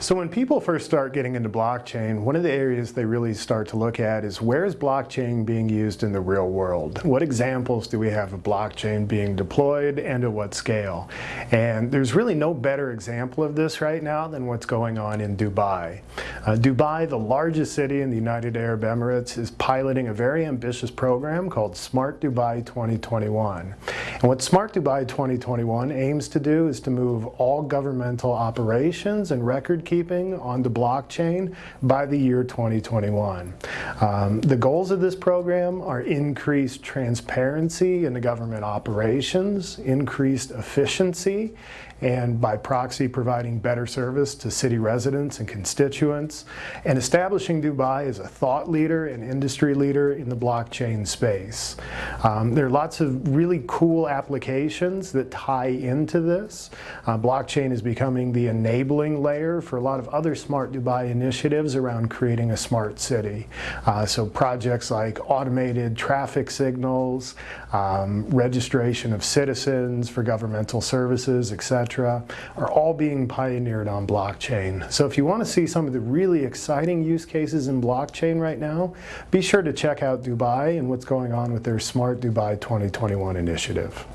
So when people first start getting into blockchain, one of the areas they really start to look at is where is blockchain being used in the real world? What examples do we have of blockchain being deployed and at what scale? And there's really no better example of this right now than what's going on in Dubai. Uh, Dubai, the largest city in the United Arab Emirates, is piloting a very ambitious program called Smart Dubai 2021. And what Smart Dubai 2021 aims to do is to move all governmental operations and record keeping on the blockchain by the year 2021. Um, the goals of this program are increased transparency in the government operations, increased efficiency, and by proxy providing better service to city residents and constituents, and establishing Dubai as a thought leader and industry leader in the blockchain space. Um, there are lots of really cool applications that tie into this. Uh, blockchain is becoming the enabling layer for a lot of other Smart Dubai initiatives around creating a smart city. Uh, so projects like automated traffic signals, um, registration of citizens for governmental services, etc are all being pioneered on blockchain. So if you want to see some of the really exciting use cases in blockchain right now, be sure to check out Dubai and what's going on with their Smart Dubai 2021 initiative.